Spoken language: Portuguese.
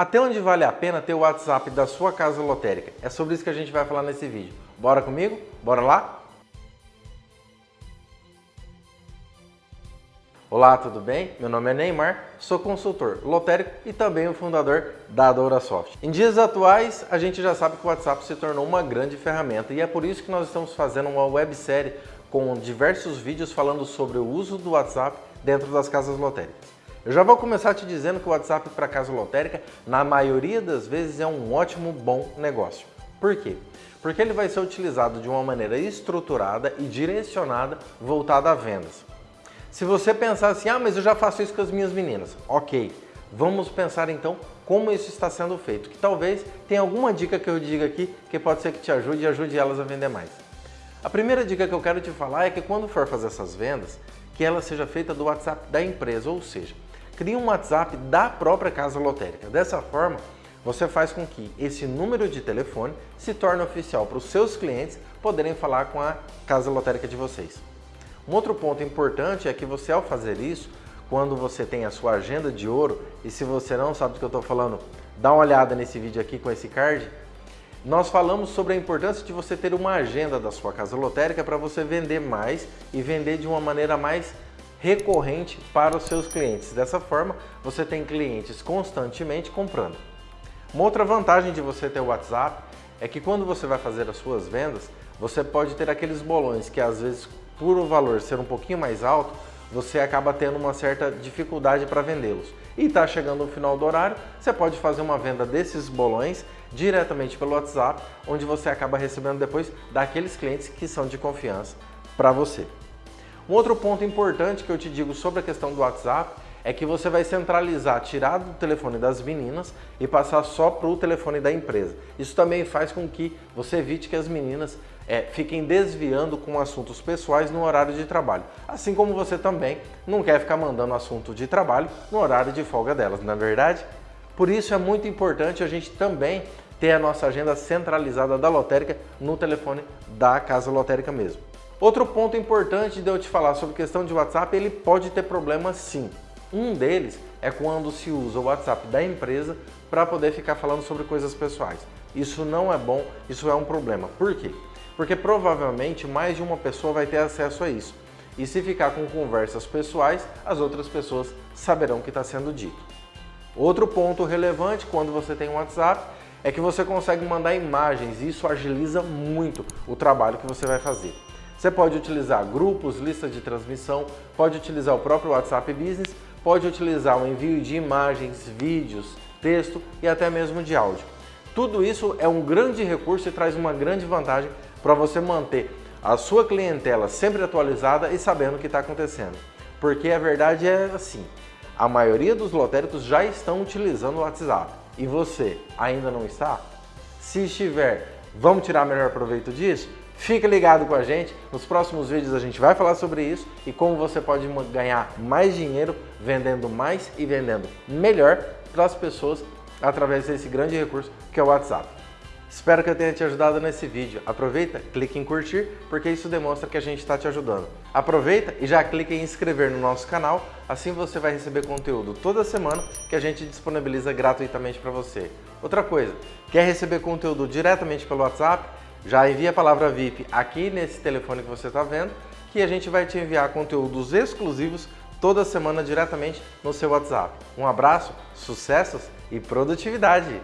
Até onde vale a pena ter o WhatsApp da sua casa lotérica? É sobre isso que a gente vai falar nesse vídeo. Bora comigo? Bora lá? Olá, tudo bem? Meu nome é Neymar, sou consultor lotérico e também o fundador da DouraSoft. Em dias atuais, a gente já sabe que o WhatsApp se tornou uma grande ferramenta e é por isso que nós estamos fazendo uma websérie com diversos vídeos falando sobre o uso do WhatsApp dentro das casas lotéricas. Eu já vou começar te dizendo que o WhatsApp para casa lotérica, na maioria das vezes, é um ótimo, bom negócio. Por quê? Porque ele vai ser utilizado de uma maneira estruturada e direcionada voltada a vendas. Se você pensar assim, ah, mas eu já faço isso com as minhas meninas. Ok, vamos pensar então como isso está sendo feito, que talvez tenha alguma dica que eu diga aqui que pode ser que te ajude e ajude elas a vender mais. A primeira dica que eu quero te falar é que quando for fazer essas vendas, que ela seja feita do WhatsApp da empresa, ou seja, crie um WhatsApp da própria casa lotérica. Dessa forma, você faz com que esse número de telefone se torne oficial para os seus clientes poderem falar com a casa lotérica de vocês. Um outro ponto importante é que você, ao fazer isso, quando você tem a sua agenda de ouro, e se você não sabe do que eu estou falando, dá uma olhada nesse vídeo aqui com esse card, nós falamos sobre a importância de você ter uma agenda da sua casa lotérica para você vender mais e vender de uma maneira mais recorrente para os seus clientes. Dessa forma, você tem clientes constantemente comprando. Uma outra vantagem de você ter o WhatsApp é que quando você vai fazer as suas vendas, você pode ter aqueles bolões que às vezes por o valor ser um pouquinho mais alto, você acaba tendo uma certa dificuldade para vendê-los. E está chegando no final do horário, você pode fazer uma venda desses bolões diretamente pelo WhatsApp, onde você acaba recebendo depois daqueles clientes que são de confiança para você. Um outro ponto importante que eu te digo sobre a questão do WhatsApp é que você vai centralizar, tirar do telefone das meninas e passar só para o telefone da empresa. Isso também faz com que você evite que as meninas é, fiquem desviando com assuntos pessoais no horário de trabalho. Assim como você também não quer ficar mandando assunto de trabalho no horário de folga delas, não é verdade? Por isso é muito importante a gente também ter a nossa agenda centralizada da lotérica no telefone da casa lotérica mesmo. Outro ponto importante de eu te falar sobre questão de WhatsApp, ele pode ter problemas sim. Um deles é quando se usa o WhatsApp da empresa para poder ficar falando sobre coisas pessoais. Isso não é bom, isso é um problema. Por quê? Porque provavelmente mais de uma pessoa vai ter acesso a isso. E se ficar com conversas pessoais, as outras pessoas saberão o que está sendo dito. Outro ponto relevante quando você tem um WhatsApp é que você consegue mandar imagens e isso agiliza muito o trabalho que você vai fazer. Você pode utilizar grupos, listas de transmissão, pode utilizar o próprio WhatsApp Business pode utilizar o envio de imagens, vídeos, texto e até mesmo de áudio. Tudo isso é um grande recurso e traz uma grande vantagem para você manter a sua clientela sempre atualizada e sabendo o que está acontecendo. Porque a verdade é assim, a maioria dos lotéricos já estão utilizando o WhatsApp e você ainda não está? Se estiver, vamos tirar melhor proveito disso? Fica ligado com a gente, nos próximos vídeos a gente vai falar sobre isso e como você pode ganhar mais dinheiro vendendo mais e vendendo melhor para as pessoas através desse grande recurso que é o WhatsApp. Espero que eu tenha te ajudado nesse vídeo. Aproveita, clique em curtir, porque isso demonstra que a gente está te ajudando. Aproveita e já clique em inscrever no nosso canal, assim você vai receber conteúdo toda semana que a gente disponibiliza gratuitamente para você. Outra coisa, quer receber conteúdo diretamente pelo WhatsApp? Já envia a palavra VIP aqui nesse telefone que você está vendo, que a gente vai te enviar conteúdos exclusivos toda semana diretamente no seu WhatsApp. Um abraço, sucessos e produtividade!